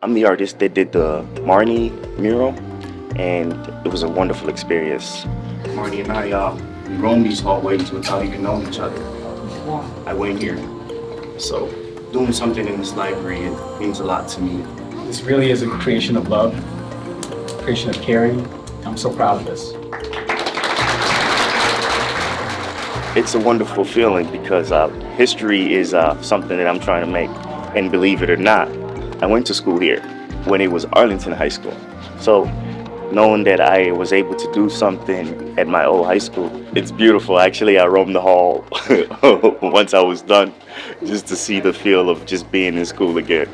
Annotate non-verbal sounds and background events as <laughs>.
I'm the artist that did the Marnie mural, and it was a wonderful experience. Marnie and I, uh, we roamed these hallways without even knowing each other. I went here. So doing something in this library, it means a lot to me. This really is a creation of love, creation of caring. I'm so proud of this. It's a wonderful feeling because uh, history is uh, something that I'm trying to make. And believe it or not, I went to school here when it was Arlington High School. So knowing that I was able to do something at my old high school, it's beautiful. Actually, I roamed the hall <laughs> once I was done just to see the feel of just being in school again.